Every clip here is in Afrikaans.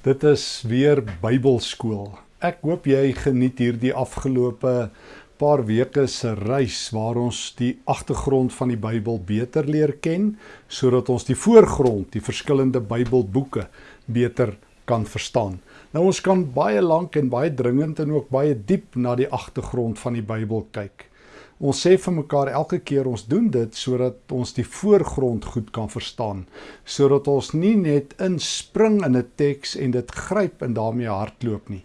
Dit is weer Bybelskool. Ek hoop jy geniet hierdie afgelope paar weke se reis waar ons die agtergrond van die Bybel beter leer ken sodat ons die voorgrond, die verskillende Bybelboeke beter kan verstaan. Nou ons kan baie lank en baie dringend en ook baie diep na die agtergrond van die Bybel kyk. Ons sê vir mekaar elke keer ons doen dit sodat ons die voorgrond goed kan verstaan, sodat ons nie net inspring in 'n teks en dit gryp en daarmee hardloop nie.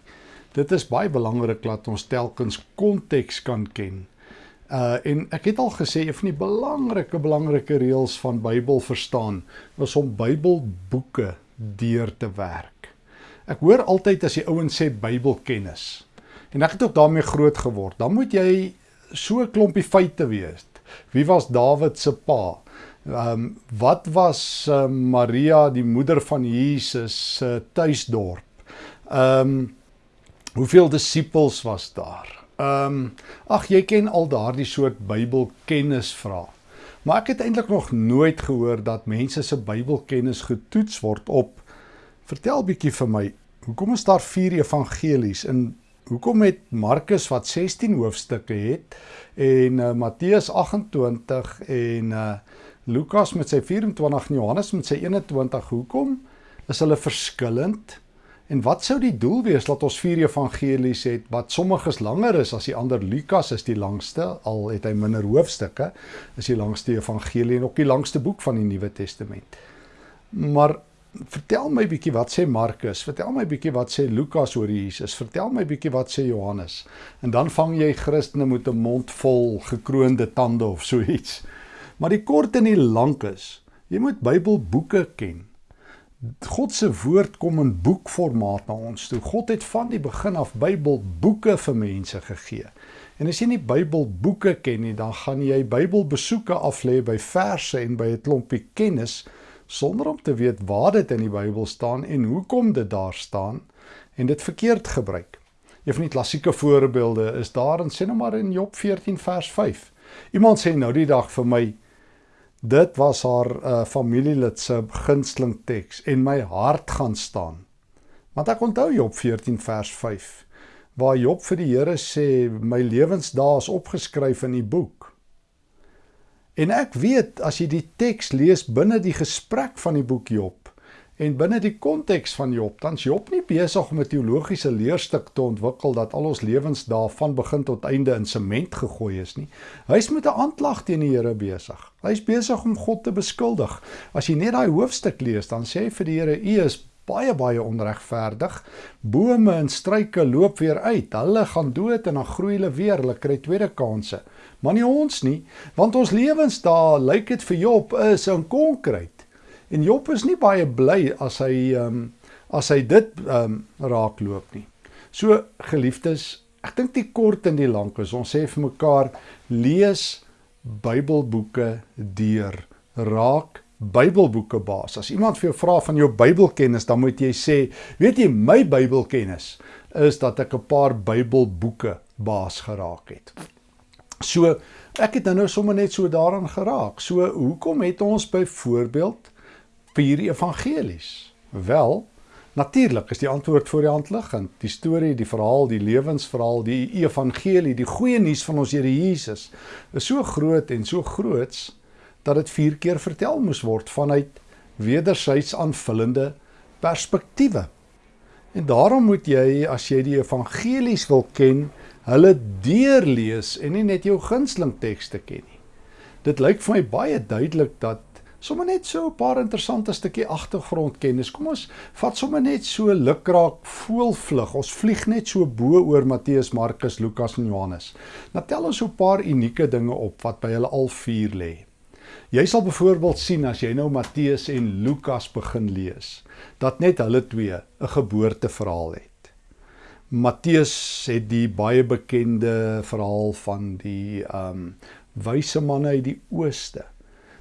Dit is baie belangrik dat ons telkens konteks kan ken. Uh en ek het al gesê een van die belangrike belangrike reëls van Bybel verstaan is om Bybelboeke deur te werk. Ek hoor altyd as die ouens sê Bybelkennis. En ek het ook daarmee groot geword. Dan moet jy so 'n klompie feite wees. Wie was Dawid se pa? Ehm um, wat was uh, Maria die moeder van Jesus se uh, tuisdorp? Ehm um, hoeveel disippels was daar? Ehm um, ag jy ken al daardie soort Bybelkennis vra. Maar ek het eintlik nog nooit gehoor dat mense se Bybelkennis getoets word op Vertel bietjie vir my, hoekom is daar 4 evangelies in hoekom het Markus wat 16 hoofstukke het en uh, Matteus 28 en uh, Lukas met sy 24 en Johannes met sy 21 hoekom is hulle verskillend? En wat sou die doel wees dat ons vier evangelies het wat sommiges langer is as die ander? Lukas is die langste al het hy minder hoofstukke is die langste evangelie en ook die langste boek van die Nuwe Testament. Maar vertel my bietjie wat sê Markus, vertel my bietjie wat sê Lukas oor Jesus, vertel my bietjie wat sê Johannes. En dan vang jy Christene met 'n mond vol gekroonde tande of so iets. Maar die kort en die lank is, jy moet Bybelboeke ken. God se woord kom in boekformaat na ons toe. God het van die begin af Bybelboeke vir mense gegee. En as jy nie Bybelboeke ken nie, dan gaan jy Bybelbesoeke aflê by verse en by 'n klompie kennis sonder om te weet waar dit in die Bybel staan en hoekom dit daar staan en dit verkeerd gebruik. Een van die klassieke voorbeelde is daar in sê nou maar in Job 14 vers 5. Iemand sê nou die dag vir my dit was haar uh, familielid se gunsteling teks en my hart gaan staan. Want ek onthou Job 14 vers 5 waar Job vir die Here sê my lewensdae is opgeskryf in die boek. En ek weet as jy die teks lees binne die gesprek van die boek Job en binne die konteks van Job, dan's Job nie besig om 'n teologiese leerstuk te ontwikkel dat al ons lewens daarvan begin tot einde in sement gegooi is nie. Hy's met 'n aanklag teen die Here besig. Hy's besig om God te beskuldig. As jy net daai hoofstuk lees, dan sê hy vir die Here: "U is baie baie onregverdig. Bome en struike loop weer uit. Hulle gaan dood en dan groei hulle weer. Hulle kry tweede kansse." maar nie ons nie, want ons lewens daar lyk dit vir Job is in konkreet. En Job is nie baie bly as hy ehm um, as hy dit ehm um, raakloop nie. So geliefdes, ek dink die kort en die lank is ons sê vir mekaar lees Bybelboeke deur. Raak Bybelboeke baas. As iemand vir jou vra van jou Bybelkennis, dan moet jy sê, weet jy, my Bybelkennis is dat ek 'n paar Bybelboeke baas geraak het. So ek het nou sommer net so daaraan geraak. So hoekom het ons byvoorbeeld vier evangelies? Wel, natuurlik is die antwoord voor die hand liggend. Die storie, die verhaal, die lewensverhaal, die evangelie, die goeie nuus van ons Here Jesus is so groot en so groots dat dit vier keer vertel moes word vanuit wederzijds aanvullende perspektiewe. En daarom moet jy as jy die evangelies wil ken, hulle deurlees en nie net jou gunsteling tekste ken nie. Dit lyk vir my baie duidelik dat sommer net so 'n paar interessante stukkie agtergrondkennis. Kom ons vat sommer net so lukraak voelvlug. Ons vlieg net so bo oor Matteus, Markus, Lukas en Johannes. Nou tel ons so 'n paar unieke dinge op wat by hulle al vier lê. Jy sal byvoorbeeld sien as jy nou Matteus en Lukas begin lees, dat net hulle twee 'n geboorteverhaal het. Matteus het die baie bekende verhaal van die ehm um, wyse manne uit die ooste.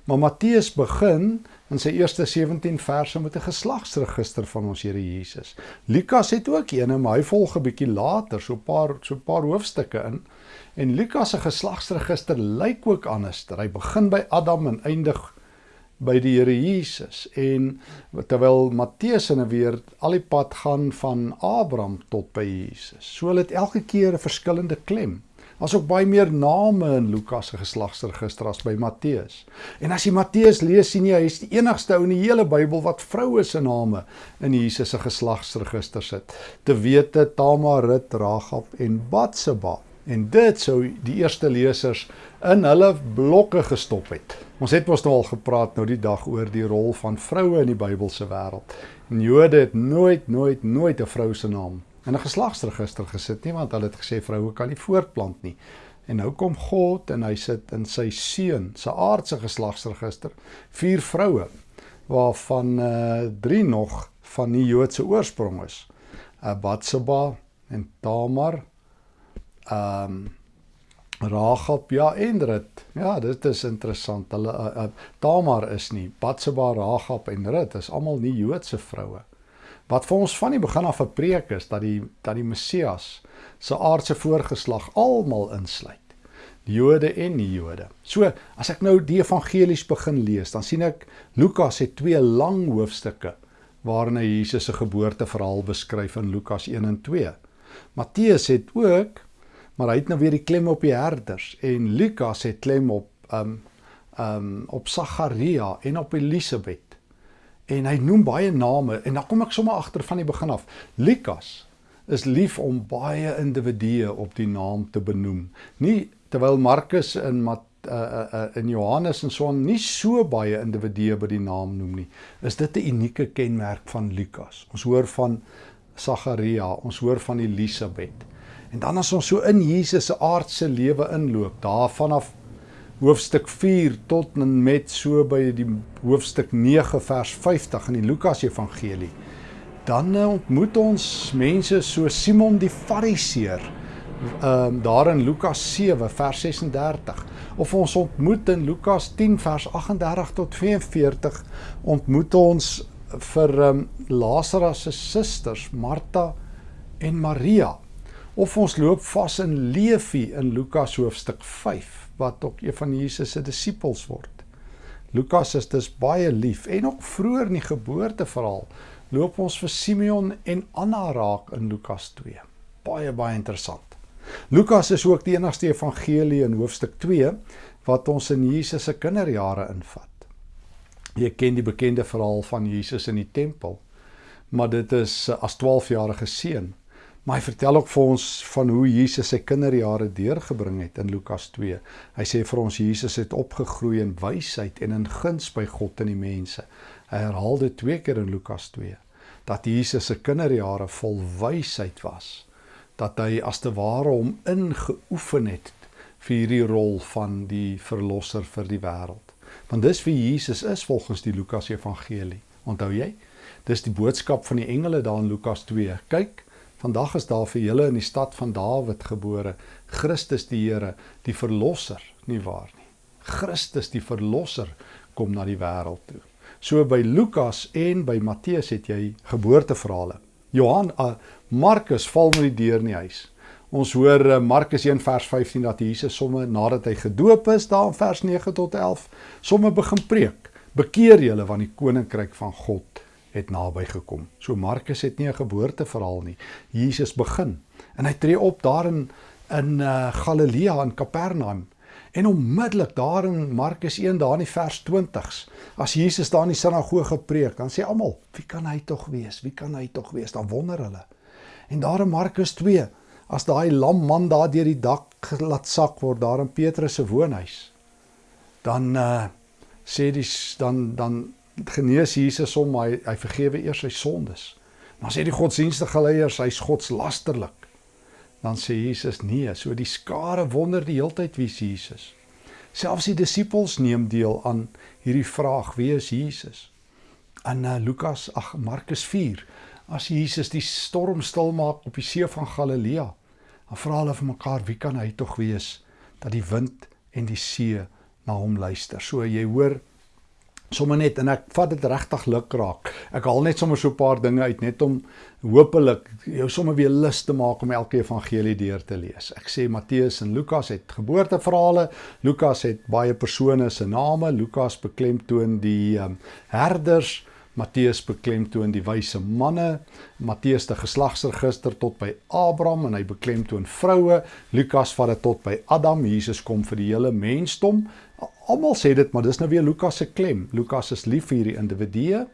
Maar Matteus begin in sy eerste 17 verse met 'n geslagsregister van ons Here Jesus. Lukas het ook een, maar hy volg 'n bietjie later, so 'n paar so 'n paar hoofstukke in. En Lukas se geslagsregister lyk ook anders. Hy begin by Adam en eindig by die Here Jesus en terwyl Matteus en weer al die pad gaan van Abraham tot by Jesus. So hulle het elke keer 'n verskillende klem. Daar's ook baie meer name in Lukas se geslagsregister as by Matteus. En as jy Matteus lees, sien jy hy is die enigste ou in die hele Bybel wat vroue se name in Jesus se geslagsregister sit. Te wete Tamar, Rut, Ragab en Batseba. En dit sou die eerste lesers in hulle blokke gestop het. Ons het mos nou al gepraat nou die dag oor die rol van vroue in die Bybelse wêreld. Jode het nooit nooit nooit 'n vrou se naam in 'n geslagsregister gesit nie want hulle het gesê vroue kan nie voortplant nie. En nou kom God en hy sit in sy seun se aardse geslagsregister vier vroue waarvan uh drie nog van die Joodse oorsprong is. Uh Batseba en Tamar. Um Ragab ja en Rut. Ja, dit is interessant. Hulle uh, uh, Tamar is nie Batseba, Ragab en Rut is almal nie Joodse vroue. Wat vir ons van die begin af 'n preek is dat die dat die Messias se aardse voorgeslag almal insluit. Die Jode en nie Jode. So, as ek nou die evangelies begin lees, dan sien ek Lukas het twee lang hoofstukke waarin hy Jesus se geboorteverhaal beskryf in Lukas 1 en 2. Matteus het ook maar hy het nou weer die klem op die herders en Lukas het klem op um um op Sagaria en op Elisabet. En hy noem baie name en dan kom ek sommer agter van die begin af. Lukas is lief om baie individue op die naam te benoem. Nie terwyl Markus en Mat uh uh in Johannes en so nie so baie individue by die naam noem nie. Is dit 'n unieke kenmerk van Lukas? Ons hoor van Sagaria, ons hoor van Elisabet. En dan as ons so in Jesus se aardse lewe inloop, daar vanaf hoofstuk 4 tot en met so by die hoofstuk 9 vers 50 in die Lukas Evangelie, dan eh, ontmoet ons mense so Simon die Fariseer, ehm um, daar in Lukas 7 vers 36 of ons ontmoet in Lukas 10 vers 38 tot 42 ontmoet ons vir ehm um, Lazarus se susters Martha en Maria. Of ons loop vas in Levi in Lukas hoofstuk 5 wat ook een van Jesus se disippels word. Lukas is dus baie lief en ook vroeër in die geboorteverhaal loop ons vir Simeon en Anna raak in Lukas 2. Baie baie interessant. Lukas is ook die enigste evangelie in hoofstuk 2 wat ons in Jesus se kinderjare invat. Jy ken die bekende verhaal van Jesus in die tempel, maar dit is as 12-jarige seun Maar hy vertel ook vir ons van hoe Jesus sy kinderjare deurgebring het in Lukas 2. Hy sê vir ons Jesus het opgegroei in wysheid en in guns by God en die mense. Hy herhaal dit twee keer in Lukas 2 dat Jesus se kinderjare vol wysheid was. Dat hy as te ware hom ingeoefen het vir hierdie rol van die verlosser vir die wêreld. Want dis wie Jesus is volgens die Lukas Evangelie. Onthou jy? Dis die boodskap van die engele daar in Lukas 2. Kyk, Vandag is daar vir julle in die stad van Dawid gebore Christus die Here, die verlosser, nie waar nie. Christus die verlosser kom na die wêreld toe. So by Lukas en by Matteus het jy geboorteverhale. Johan uh, Markus val met die deur in die huis. Ons hoor uh, Markus 1 vers 15 dat Jesus somme nadat hy gedoop is, daar in vers 9 tot 11, somme begin preek. Bekeer julle van die koninkryk van God het naby gekom. So Markus het nie 'n geboorteverhaal nie. Jesus begin en hy tree op daar in in uh, Galilea in Kapernaum. En onmiddellik daar in Markus 1 daar in die vers 20s, as Jesus daar in die sinagoge preek, dan sê almal, "Wie kan hy tog wees? Wie kan hy tog wees?" Dan wonder hulle. En daar in Markus 2, as daai lam man daar deur die dak laat sak word daar in Petrus se woonhuis, dan uh sê dis dan dan genees Jesus hom, hy hy vergewe eers sy sondes. Dan sê die godsdienstige leiers hy's godslasterlik. Dan sê Jesus nee, so die skare wonder die heeltyd wie is Jesus. Selfs die disippels neem deel aan hierdie vraag wie is Jesus? In uh, Lukas, ag Markus 4, as Jesus die storm stil maak op die see van Galilea, dan vra hulle vir mekaar wie kan hy tog wees dat die wind en die see na hom luister. So jy hoor sommer net en ek vat dit regtig luk raak. Ek haal net sommer so 'n paar dinge uit net om hopelik jou sommer weer lus te maak om elke evangelie deur te lees. Ek sê Matteus en Lukas het geboorteverhale. Lukas het baie persone se name. Lukas beklemtoon die um, herders. Matteus beklemtoon die wyse manne. Matteus die geslagsregister tot by Abraham en hy beklemtoon vroue. Lukas vat dit tot by Adam. Jesus kom vir die hele mensdom. Almal sê dit, maar dis nou weer Lukas se klem. Lukas is lief vir hierdie individue.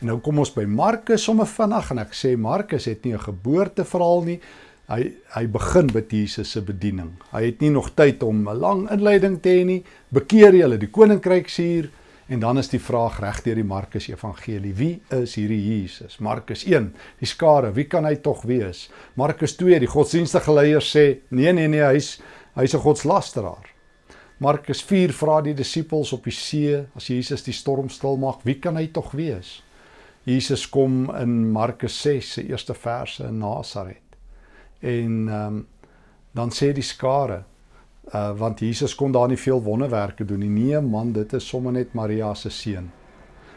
En nou kom ons by Markus sommer vinnig en ek sê Markus het nie 'n geboorteverhaal nie. Hy hy begin met Jesus se bediening. Hy het nie nog tyd om 'n lang inleiding te hê nie. Bekeer julle, die koninkryk hier en dan is die vraag reg deur die Markus Evangelie. Wie is hierdie Jesus? Markus 1, die skare, wie kan hy tog wees? Markus 2, die godsdienstige leiers sê nee nee nee, hy's hy's 'n godslasteraar. Markus 4 vra die disippels op die see as Jesus die storm stil maak, wie kan hy tog wees? Jesus kom in Markus 6 se eerste verse in Nasaret. En ehm um, dan sê die skare uh want Jesus kon daar nie veel wonderwerke doen nie. Nee man, dit is sommer net Maria se seun.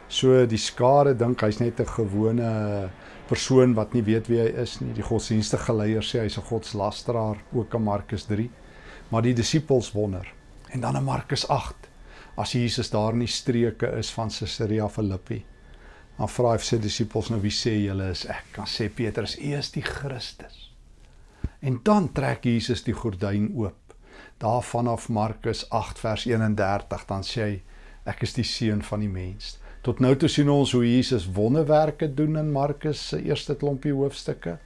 So die skare dink hy's net 'n gewone persoon wat nie weet wie hy is nie. Die godsdienstige leiers sê hy's 'n godslasteraar, ook in Markus 3. Maar die disippels wonder. En dan in Markus 8, as Jesus daar in die streke is van Caesarea Philippi, dan vra hy sy disippels nou wie sê julle is ek? Dan sê Petrus, U is die Christus. En dan trek Jesus die gordyn oop. Daar vanaf Markus 8 vers 31 dan sê hy ek is die seun van die mens. Tot nou toe sien ons hoe Jesus wonderwerke doen in Markus se eerste klompie hoofstukke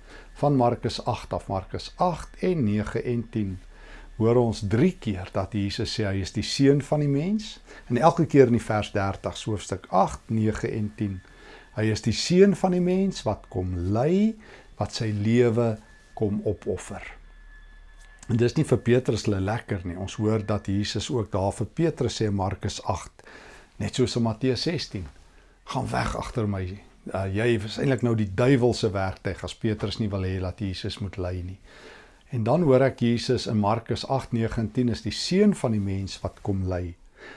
van Markus 8 af Markus 8 en 9 en 10 hoor ons 3 keer dat Jesus sê hy is die seun van die mens en elke keer in die vers 30 hoofstuk 8, 9 en 10. Hy is die seun van die mens wat kom ly, wat sy lewe kom opoffer. En dis nie vir Petrus le lekker nie. Ons hoor dat Jesus ook daar vir Petrus sê Markus 8, net soos in Matteus 16. Gaan weg agter my. Uh, jy is eintlik nou die duiwel se werktuig as Petrus nie wil hê dat Jesus moet ly nie. En dan hoor ek Jesus in Markus 8:19 is die seun van die mens wat kom ly.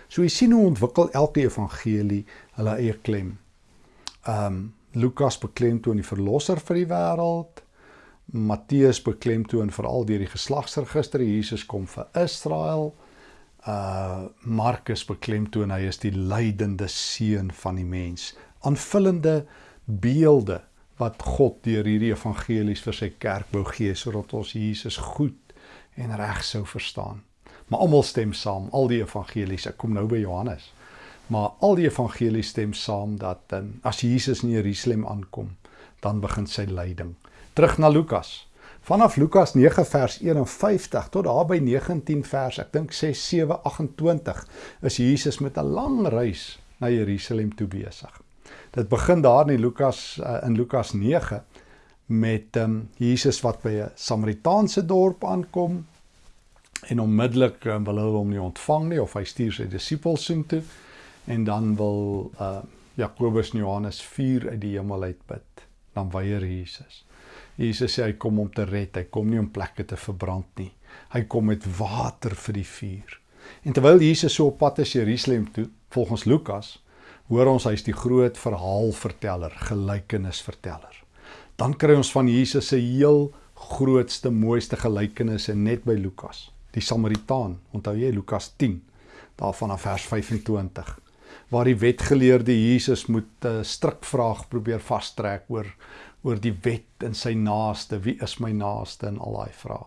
So jy sien hoe ontwikkel elke evangelie hulle eie klem. Um Lukas beklemtoon die verlosser vir die wêreld. Matteus beklemtoon veral deur die geslagsregister Jesus kom vir Israel. Uh Markus beklemtoon hy is die lydende seun van die mens. Aanvullende beelde wat God deur hierdie evangelies vir sy kerk wou gee sodat ons Jesus goed en reg sou verstaan. Maar almal stem saam, al die evangelies. Ek kom nou by Johannes. Maar al die evangelies stem saam dat um, as Jesus in Jerusalem aankom, dan begin sy lyding. Terug na Lukas. Vanaf Lukas 9 vers 51 tot daar by 19 vers, ek dink 6 7 28, is Jesus met 'n lang reis na Jerusalem toe besig. Dit begin daar in Lukas uh, in Lukas 9 met um, Jesus wat by 'n Samaritaanse dorp aankom en onmiddellik um, wil hulle hom nie ontvang nie of hy stuur sy disippels soontoe en dan wil uh, Jakobus en Johannes vuur uit die hemel uit bid. Dan weier Jesus. Jesus sê hy kom om te red, hy kom nie om plekke te verbrand nie. Hy kom met water vir die vuur. En terwyl Jesus so op pad is Jerusalem toe, volgens Lukas, hoor ons hy's die groot verhaalverteller, gelykenisverteller. Dan kry ons van Jesus se heel grootste mooiste gelykenisse net by Lukas, die Samaritaan. Onthou jy Lukas 10 daarvan af vers 25 waar die wetgeleerde Jesus moet 'n uh, strikvraag probeer vastrek oor oor die wet en sy naaste, wie is my naaste en al daai vrae.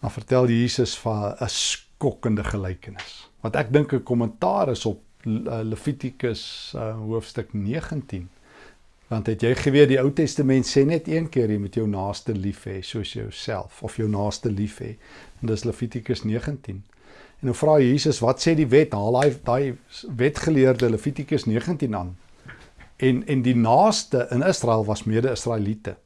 Dan vertel Jesus van 'n skokkende gelykenis wat ek dink 'n kommentaar is op Eh, Levitikus uh, hoofstuk 19. Want het jy geweet die Ou Testament sê net een keer jy moet jou naaste lief hê soos jouself of jou naaste lief hê. En dis Levitikus 19. En nou vra Jesus, wat sê die wet? Haal daai daai wetgeleerde Levitikus 19 aan. En en die naaste in Israel was mede-Israeliete.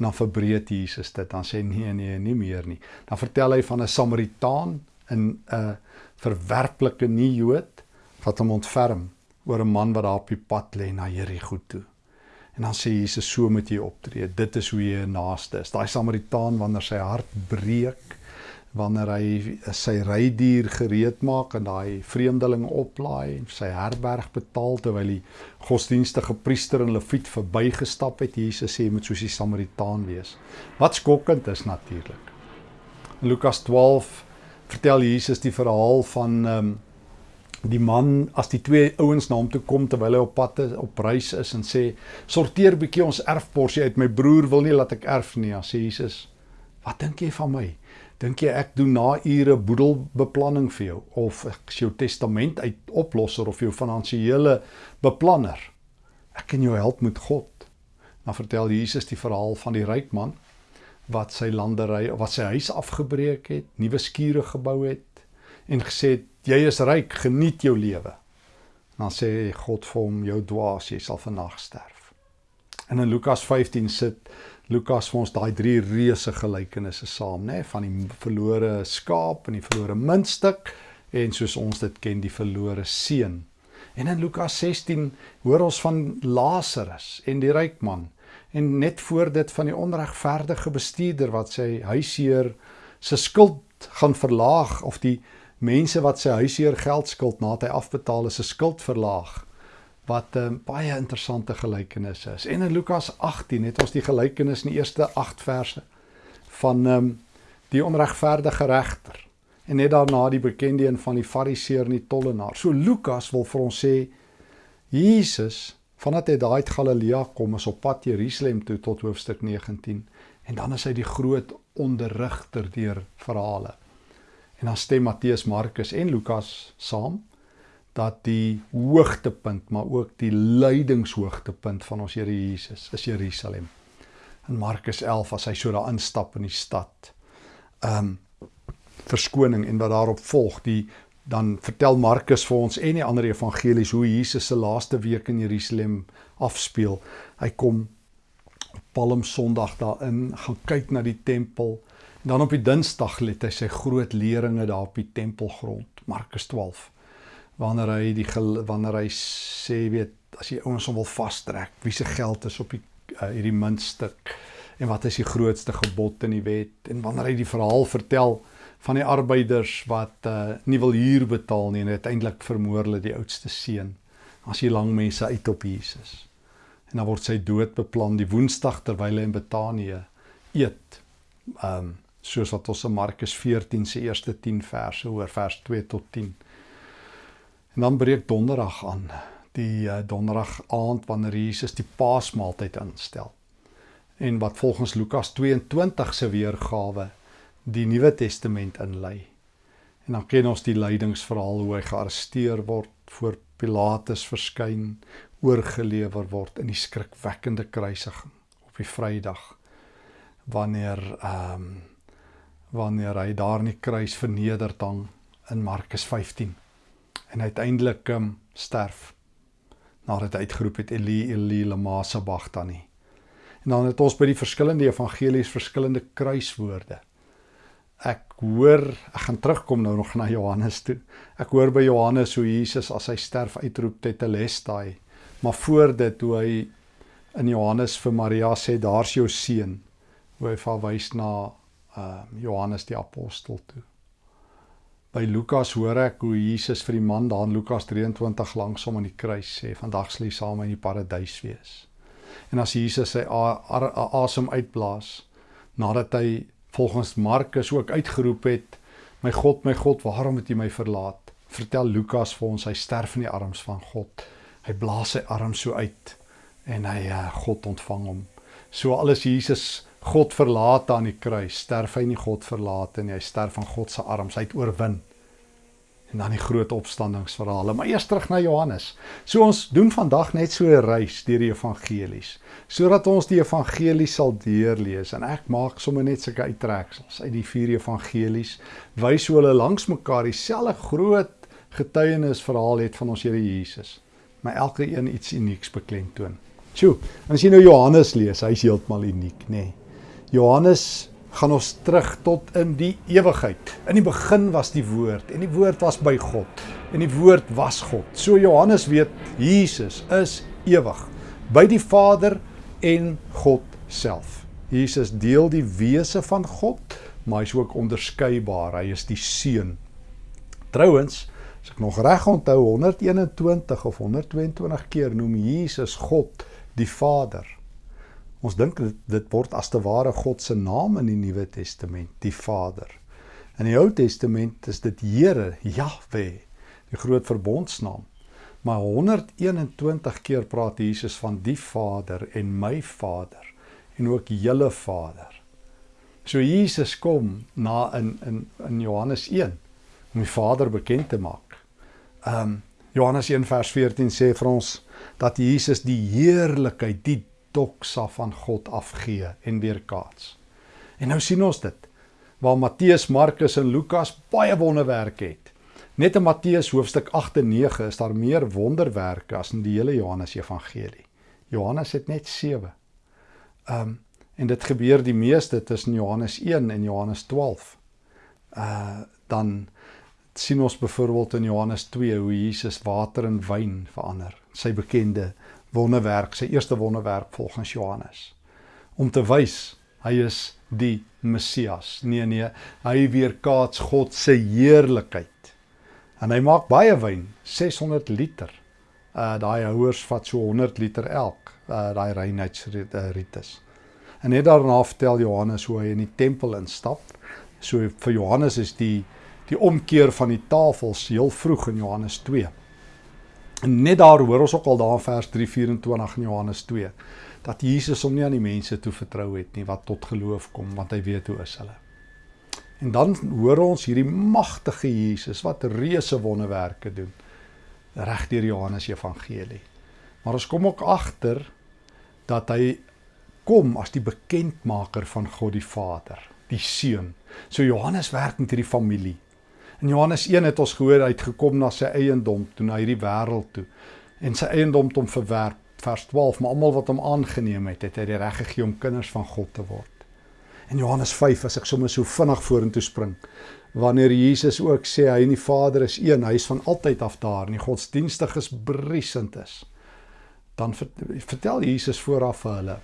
En dan verbreek Jesus dit. Dan sê nee nee, nie meer nie. Dan vertel hy van 'n Samaritaan in 'n verwerplike nie Jood wat hom ontferm oor 'n man wat daar op die pad lê na Jerigo toe. En dan sê Jesus so moet jy optree. Dit is hoe jy 'n naaste is. Daai Samaritaan wanneer sy hart breek, wanneer hy sy rydier gereed maak en daai vreemdeling oplaai en sy herberg betaal terwyl die godsdienstige priester en leviet verbygestap het. Jesus sê jy moet soos die Samaritaan wees. Wat skokkend is natuurlik. In Lukas 12 vertel Jesus die verhaal van ehm um, die man as die twee ouens na hom toe kom terwyl hy op pad is, op reis is en sê sorteer bietjie ons erfporsie uit my broer wil nie laat ek erf nie. Ja, sê Jesus, wat dink jy van my? Dink jy ek doen na ure boedelbeplanning vir jou of ek is jou testament uit oplosser of jou finansiële beplanner? Ek kan jou help met God. Dan vertel Jesus die verhaal van die ryk man wat sy landery of wat sy huis afgebreek het, nuwe skure gebou het en gesê het jy is ryk, geniet jou lewe. Dan sê God vir hom jou dwaas, jy sal vannag sterf. En in Lukas 15 sit Lukas vir ons daai drie reuse gelykenisse saam, nê, van die verlore skaap en die verlore muntstuk en soos ons dit ken, die verlore seun. En in Lukas 16 hoor ons van Lazarus en die ryk man en net voor dit van die onregverdige bestuurder wat sy huisheer se skuld gaan verlaag of die mense wat sy huisheer geld skuld nadat hy afbetaal is, se skuld verlaag wat 'n um, baie interessante gelykenis is. En in Lukas 18 het ons die gelykenis in die eerste 8 verse van ehm um, die onregverdige regter en net daarna die bekende een van die fariseer en die tollenaar. So Lukas wil vir ons sê Jesus vandat hy daai uit Galilea kom is op pad Jerusalem toe tot hoofstuk 19 en dan is hy die groot onderrigter deur verhale. En dan stem Matteus, Markus en Lukas saam dat die hoogtepunt maar ook die lydingshoogtepunt van ons Here Jesus is Jerusalem. In Markus 11 as hy so daar instap in die stad. Um verskoning en wat daarop volg die dan vertel Markus vir ons en die ander evangelies hoe Jesus se laaste week in Jerusalem afspeel. Hy kom op Palm Sondag daarin, gaan kyk na die tempel. Dan op die Dinsdag let hy sy groot leringe daar op die tempelgrond. Markus 12 wanneer hy die wanneer hy sê weet as jy ouens hom wil vastrek wie se geld is op die uh, hierdie muntstuk en wat is die grootste gebod in die wet en wanneer hy die verhaal vertel van die arbeiders wat uh, nie wil huur betaal nie en uiteindelik vermoor hulle die oudste seun as die lang mense uit op Jesus en dan word sy dood beplan die woensdag terwyl hy in Betanië eet um soos wat ons in Markus 14 se eerste 10 verse hoor vers 2 tot 10 En dan breek donderdag aan, die uh, donderdag aand wanneer Jesus die Paasmaaltyd instel. En wat volgens Lukas 22 se weergawe die Nuwe Testament inlei. En dan ken ons die lydingsverhaal hoe hy gearresteer word, voor Pilatus verskyn, oorgelewer word in die skrikwekkende kruisiging op die Vrydag wanneer ehm um, wanneer hy daar in die kruis verneder hang in Markus 15 en uiteindelik um, sterf nadat hy uitgeroep het Eli Eli lama sabachthani. En dan het ons by die verskillende evangelies verskillende kruiswoorde. Ek hoor, ek gaan terugkom nou nog na Johannes toe. Ek hoor by Johannes hoe Jesus as hy sterf uitroep tetelestai. Maar voor dit hoe hy in Johannes vir Maria sê daar's jou seun. Hoe hy verwys na uh Johannes die apostel toe. By Lukas hoor ek hoe Jesus vir die man daar in Lukas 23 langs hom aan die kruis sê: "Vandag sal jy saam in die paradys wees." En as Jesus sy asem uitblaas nadat hy volgens Markus ook uitgeroep het: "My God, my God, waarom het U my verlaat?" Vertel Lukas vir ons hy sterf in die arms van God. Hy blaas sy arm so uit en hy uh, God ontvang hom. So alles Jesus God verlaat aan die kruis, sterf hy nie God verlaat nie, hy sterf van God se arms, hy het oorwin. En dan die groot opstandingsverhale, maar eers terug na Johannes. So ons doen vandag net so 'n reis deur die evangelies, sodat ons die evangelie sal deurlees en ek maak sommer net sulke uittreksels uit die vier evangelies, wys hoe hulle langs mekaar dieselfde groot getuienisverhaal het van ons Here Jesus, maar elke een iets unieks beklemtoon. Sjoe, as jy nou Johannes lees, hy's heeltemal uniek, nê. Nee. Johannes gaan ons terug tot in die ewigheid. In die begin was die woord en die woord was by God en die woord was God. So Johannes weet Jesus is ewig by die Vader en God self. Jesus deel die wese van God maar hy's ook onderskeibaar. Hy is die seun. Trouwens, as ek nog reg onthou 121 of 122 keer noem Jesus God die Vader. Ons dink dit, dit word as te ware God se naam in die Nuwe Testament, die Vader. In die Ou Testament is dit Here, Jahwe, die groot verbondsnaam. Maar 121 keer praat Jesus van die Vader en my Vader en ook julle Vader. So Jesus kom na in in in Johannes 1 om die Vader bekend te maak. Ehm um, Johannes 1 vers 14 sê vir ons dat Jesus die heerlikheid, die doksa van God afgee en weerkaats. En nou sien ons dit waar Matteus, Markus en Lukas baie wonderwerke het. Net in Matteus hoofstuk 8 en 9 is daar meer wonderwerke as in die hele Johannes Evangelie. Johannes het net 7. Ehm um, en dit gebeur die meeste tussen Johannes 1 en Johannes 12. Uh dan sien ons byvoorbeeld in Johannes 2 hoe Jesus water in wyn verander. Sy bekende wonderwerk, sy eerste wonderwerk volgens Johannes. Om te wys hy is die Messias. Nee nee, hy weerkaats God se heerlikheid. En hy maak baie wyn, 600 liter. Uh daai houers vat so 100 liter elk, uh daai reinheidsritus. En net daarna vertel Johannes hoe hy in die tempel instap. So vir Johannes is die die omkeer van die tafels heel vroeg in Johannes 2. En net daar hoor ons ook al daar in vers 3:24 in Johannes 2 dat Jesus hom nie aan die mense toe vertrou het nie wat tot geloof kom want hy weet hoe is hulle. En dan hoor ons hierdie magtige Jesus wat reuse wonderwerke doen reg deur Johannes Evangelie. Maar ons kom ook agter dat hy kom as die bekendmaker van God die Vader, die Seun. So Johannes werk met hierdie familie. In Johannes 1 het ons gehoor hy het gekom na sy eiendom toe na hierdie wêreld toe en sy eiendom het hom verwerp vers 12 maar almal wat hom aangeneem het het hy die reg gegee om kinders van God te word. In Johannes 5 as ek sommer so vinnig vorentoe spring wanneer Jesus ook sê hy en die Vader is een, hy is van altyd af daar en die godsdienstig is briesend is. Dan vertel Jesus vooraf vir hulle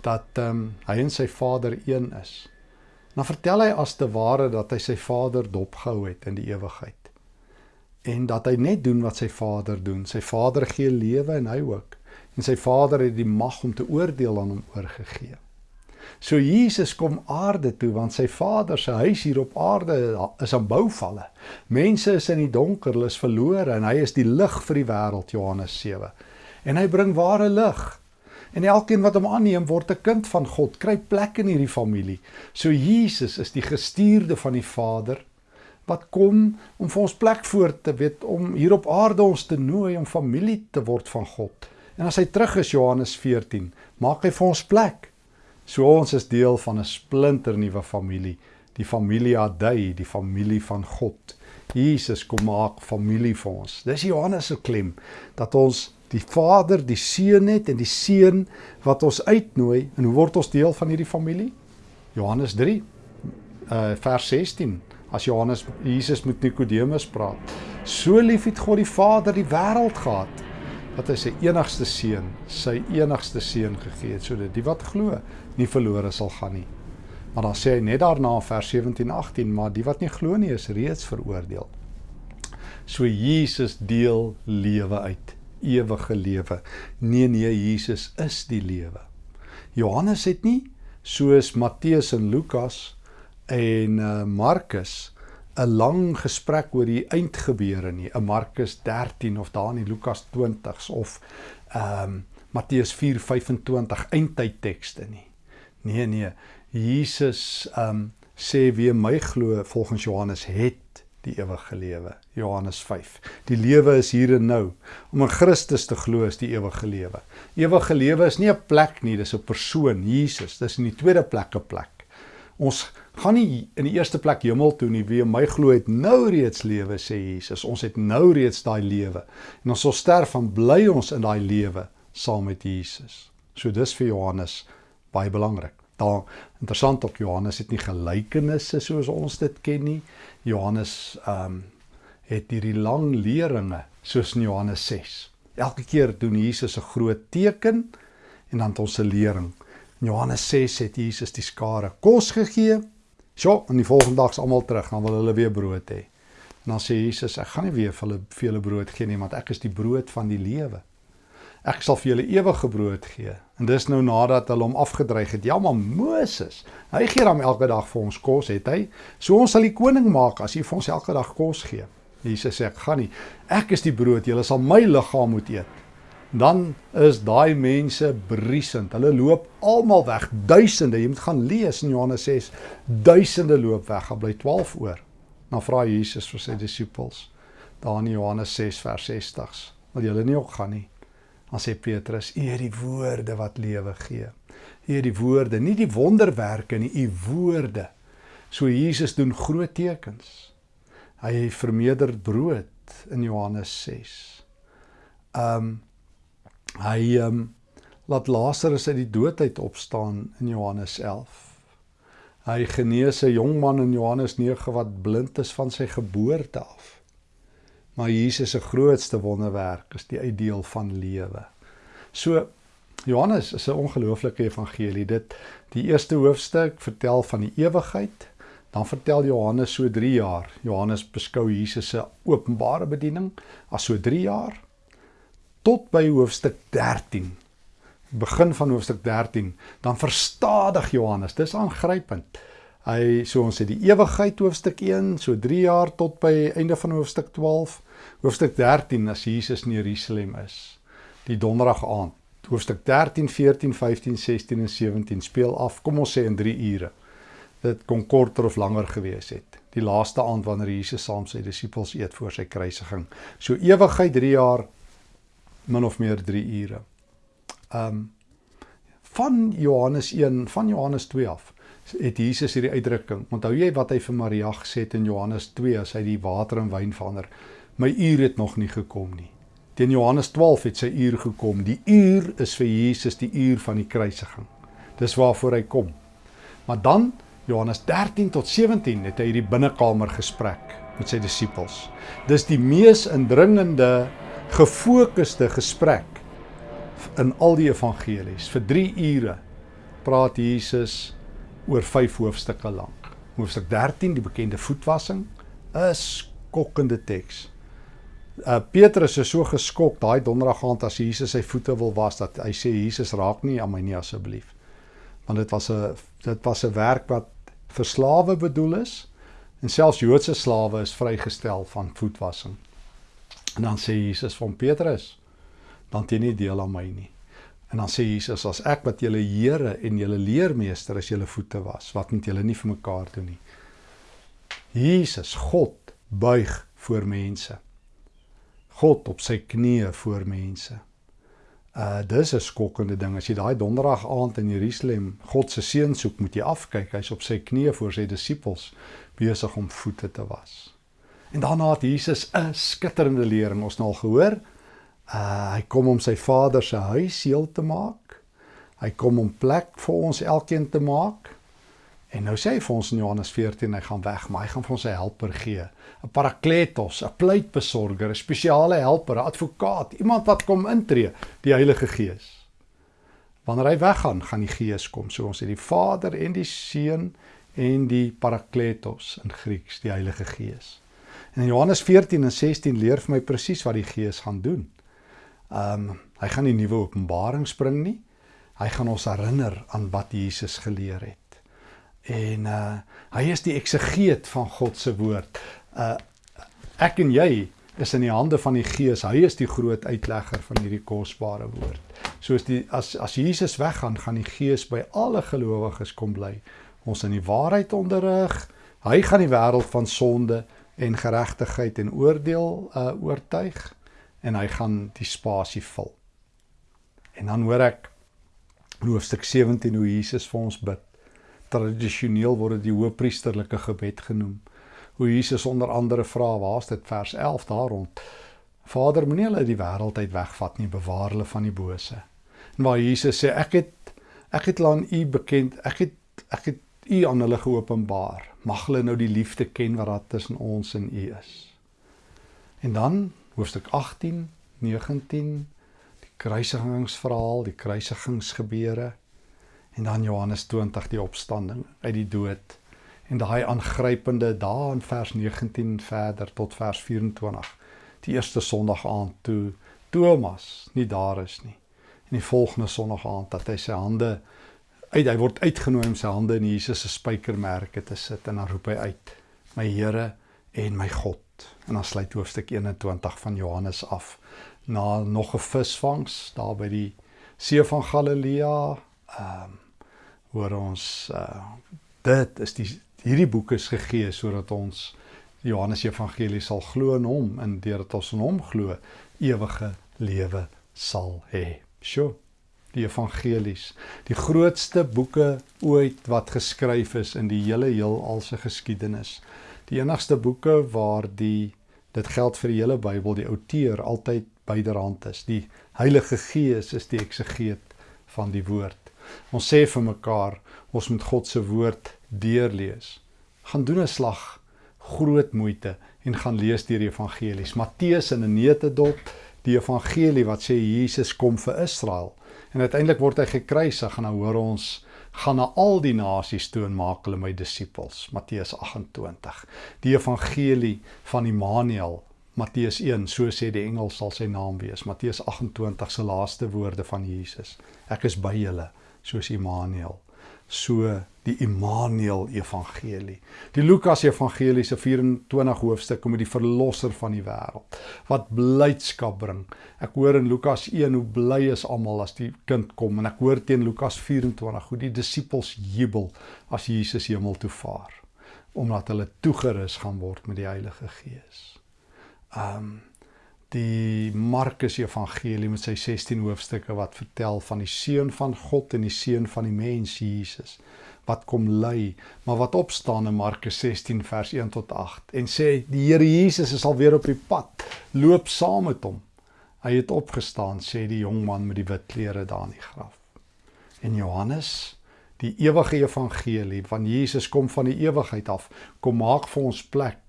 dat ehm um, hy en sy Vader een is. Dan vertel hy as te ware dat hy sy Vader dopgehou het in die ewigheid. En dat hy net doen wat sy Vader doen. Sy Vader gee lewe en hy ook. En sy Vader het die mag om te oordeel aan hom oorgegee. So Jesus kom aarde toe want sy Vader se huis hier op aarde is aan bouvalle. Mense is in die donker, hulle is verlore en hy is die lig vir die wêreld Johannes 7. En hy bring ware lig. En elkeen wat hom aanneem word 'n kind van God, kry plek in hierdie familie. So Jesus is die gestuurde van die Vader wat kom om vir ons plek voor te weet om hier op aarde ons te nooi om familie te word van God. En as hy terug is Johannes 14, maak hy vir ons plek. So ons is deel van 'n splinter nuwe familie, die familie Adai, die familie van God. Jesus kom maak familie vir ons. Dis Johannes se klem dat ons die Vader, die Seun het en die Seun wat ons uitnooi en hoe word ons deel van hierdie familie? Johannes 3 uh vers 16 as Johannes Jesus met Nikodemus praat. So lief het God die Vader die wêreld gehad dat hy sy enigste seun, sy enigste seun gegee het sodat die wat glo nie verlore sal gaan nie. Maar dan sê hy net daarna vers 17 18 maar die wat nie glo nie is reeds veroordeel. So Jesus deel lewe uit ewige lewe. Nee nee, Jesus is die lewe. Johannes het nie soos Matteus en Lukas en uh, Markus 'n lang gesprek oor die eindgebeure nie, 'n Markus 13 of daar in Lukas 20s of ehm um, Matteus 4:25 eindtydtekste nie. Nee nee, Jesus ehm um, sê wie my glo volgens Johannes het die ewige lewe. Johannes 5. Die lewe is hier en nou. Om in Christus te glo is die ewige lewe. Ewige lewe is nie 'n plek nie, dis 'n persoon, Jesus. Dis in die tweede plek 'n plek. Ons gaan nie in die eerste plek hemel toe nie. Wie my glo het nou reeds lewe, sê Jesus. Ons het nou reeds daai lewe. En ons sal sterf en bly ons in daai lewe saam met Jesus. So dis vir Johannes baie belangrik. Daar interessant ook Johannes het nie gelykenisse soos ons dit ken nie. Johannes ehm um, het hierdie lang leringe soos in Johannes 6. Elke keer doen Jesus 'n groot teken en dan het ons 'n lering. In Johannes 6 het Jesus die skare kos gegee Sjoe, en die volgende dag is almal terug, dan wil hulle weer brood hê. En dan sê Jesus, ek gaan nie weer vir hulle vir hulle brood gee nie, want ek is die brood van die lewe. Ek sal vir julle ewige brood gee. En dis nou nadat hulle hom afgedreig het. Ja, maar Moses, hy gee hom elke dag vir ons kos, het hy? So ons sal die koning maak as hy vir ons elke dag kos gee. Jesus sê ek gaan nie. Ek is die brood, julle sal my liggaam moet eet. Dan is daai mense briesend. Hulle loop almal weg, duisende. Jy moet gaan lees in Johannes 6. Duisende loop weg, gaan bly 12 oor. Dan vra Jesus vir sy disippels daar in Johannes 6 vers 60. Wil julle nie ook gaan nie? Dan sê Petrus: "U het die woorde wat lewe gee. U het die woorde, nie die wonderwerke nie, u woorde." So Jesus doen groot tekens. Hy vermeerder brood in Johannes 6. Um hy um laat Lazarus uit die dood uit opstaan in Johannes 11. Hy genees 'n jong man in Johannes 9 wat blind is van sy geboorte af. Maar Jesus se grootste wonderwerk is die uitdeel van lewe. So Johannes is 'n ongelooflike evangelie. Dit die eerste hoofstuk vertel van die ewigheid. Dan vertel Johannes so 3 jaar. Johannes beskou Jesus se openbare bediening as so 3 jaar tot by hoofstuk 13. Begin van hoofstuk 13, dan verstadig Johannes. Dis aangrypend. Hy so ons het die ewigheid hoofstuk 1, so 3 jaar tot by einde van hoofstuk 12. Hoofstuk 13 as Jesus in Jerusalem is. Die donderdag aand. Hoofstuk 13, 14, 15, 16 en 17 speel af, kom ons sê in 3 ure. Dit kon korter of langer gewees het. Die laaste aand wanneer Jesus saam sy disippels eet voor sy kruisiging. So ewigheid 3 jaar min of meer 3 ure. Um van Johannes 1, van Johannes 2 af het Jesus hierdie uitdrukking. Onthou jy wat hy vir Maria gesê het in Johannes 2 as hy die water in wyn verander? My uur het nog nie gekom nie. Teen Johannes 12 het sy uur gekom. Die uur is vir Jesus die uur van die kruisiging. Dis waarvoor hy kom. Maar dan Johannes 13 tot 17 het hy hierdie binnekamer gesprek met sy disippels. Dis die mees indringende gefokusde gesprek in al die evangelies. Vir 3 ure praat Jesus oor 5 hoofstukke lank. Hoofstuk 13, die bekende voetwassing, is skokkende teks. Uh Petrus is so geskok daai donderdag aand as Jesus sy voete wil was dat hy sê Jesus raak nie aan my nie asseblief. Want dit was 'n dit was 'n werk wat vir slawe bedoel is en selfs Joodse slawe is vrygestel van voetwassing. En dan sê Jesus van Petrus, dan teen nie deel aan my nie. En dan sê Jesus as ek wat julle Here en julle leermeester is julle voete was, wat moet julle nie vir mekaar doen nie. Jesus, God buig voor mense. God op sy knieë voor mense. Uh dis 'n skokkende ding as jy daai donderdag aand in Jerusalem God se seun soek, moet jy afkyk. Hy's op sy knieë voor sy disippels besig om voete te was. En daarna het Jesus 'n skitterende lering ons nou al gehoor. Uh hy kom om sy Vader se huis heel te maak. Hy kom om plek vir ons elkeen te maak. En nou sê hy vir ons in Johannes 14 hy gaan weg, maar hy gaan vir ons 'n helper gee, 'n parakletos, 'n pleitbesorger, 'n spesiale helper, 'n advokaat, iemand wat kom intree, die Heilige Gees. Wanneer hy weggaan, gaan die Gees kom. So ons het die Vader en die Seun en die parakletos in Grieks, die Heilige Gees. En in Johannes 14 en 16 leer vir my presies wat die Gees gaan doen. Ehm um, hy gaan nie nuwe openbarings bring nie. Hy gaan ons herinner aan wat Jesus geleer het. En uh hy is die eksegeet van God se woord. Uh ek en jy is in die hande van die Gees. Hy is die groot uitlegger van hierdie kosbare woord. Soos die as as Jesus weggaan, gaan die Gees by alle gelowiges kom bly. Ons in die waarheid onderrig. Hy gaan die wêreld van sonde en geregtigheid en oordeel uh oortuig en hy gaan die spasie vul. En dan hoor ek in hoofstuk 17 hoe Jesus vir ons bid. Tradisioneel word dit die hoëpriesterlike gebed genoem. Hoe Jesus onder andere vra, waar's dit vers 11 daar rond? Vader, moenie hulle die wêreld uit wegvat nie, bewaar hulle van die bose. En waar Jesus sê, ek het ek het aan u bekend, ek het ek het u aan hulle geopenbaar. Mag hulle nou die liefde ken wat daar tussen ons en u is. En dan hoofstuk 18, 19, die kruisigingsverhaal, die kruisigingsgebeure en dan Johannes 20 die opstanding uit die dood En daai aangrypende daar in vers 19 verder tot vers 24. Die eerste Sondag aand toe Thomas nie daar is nie. En die volgende Sondag aand dat hy sy hande uit hy word uitgenooi om sy hande in Jesus se spykermerke te sit en dan roep hy uit: "My Here en my God." En dan sluit hoofstuk 21 van Johannes af na nog 'n visvangs daar by die see van Galilea. Ehm um, hoor ons uh dit is die hierdie boek is gegee sodat ons Johannes Evangelie sal glo in hom en deurdat ons in hom glo ewige lewe sal hê. Sjoe. Die evangelies, die grootste boeke ooit wat geskryf is in die hele heelal se geskiedenis. Die enigste boeke waar die dit geld vir die hele Bybel, die outeur altyd byderhand is. Die Heilige Gees is die eksegeet van die woord. Ons sê vir mekaar, ons moet God se woord deurlees. Gaan doen 'n slag groot moeite en gaan lees deur die evangelies. Matteus in 'n neutedop die evangelie wat sê Jesus kom vir Israel en uiteindelik word hy gekruisig en dan hoor ons gaan na al die nasies toe en maak hulle my disippels. Matteus 28 die evangelie van Immanuel Matteus 1 so sê die engel sal sy naam wees. Matteus 28 se laaste woorde van Jesus. Ek is by julle soos Immanuel so die Immanuel Evangelie. Die Lukas Evangelie se 24 hoofstukke met die verlosser van die wêreld wat blydskap bring. Ek hoor in Lukas 1 hoe bly is almal as die kind kom en ek hoor teen Lukas 24 hoe die disippels jubel as Jesus hemel toe vaar omdat hulle toegerus gaan word met die Heilige Gees. Um die Markus Evangelie met sy 16 hoofstukke wat vertel van die seun van God en die seun van die mens Jesus wat kom ly, maar wat opstaan in Markus 16 vers 1 tot 8 en sê die Here Jesus is al weer op die pad, loop saam met hom. Hy het opgestaan, sê die jong man met die wit klere daar in die graf. En Johannes, die ewige evangelie van Jesus kom van die ewigheid af, kom maak vir ons plek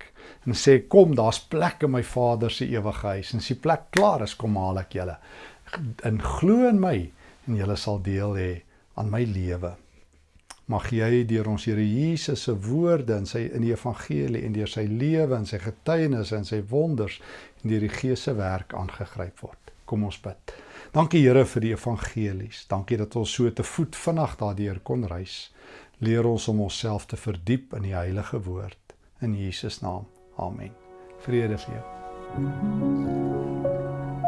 en sê kom daar's plek in my Vader se ewige huis. En as die plek klaar is kom haal ek julle. In glo in my en julle sal deel hê aan my lewe. Mag jy deur ons Here Jesus se woorde en sy in die evangelie en deur sy lewe en sy getuienis en sy wonders en deur die Gees se werk aangegryp word. Kom ons bid. Dankie Here vir die evangelies. Dankie dat ons so te voet vinnig daardeur kon reis. Leer ons om onsself te verdiep in die heilige woord. In Jesus naam Amen. Vrede vir jou. Thank you.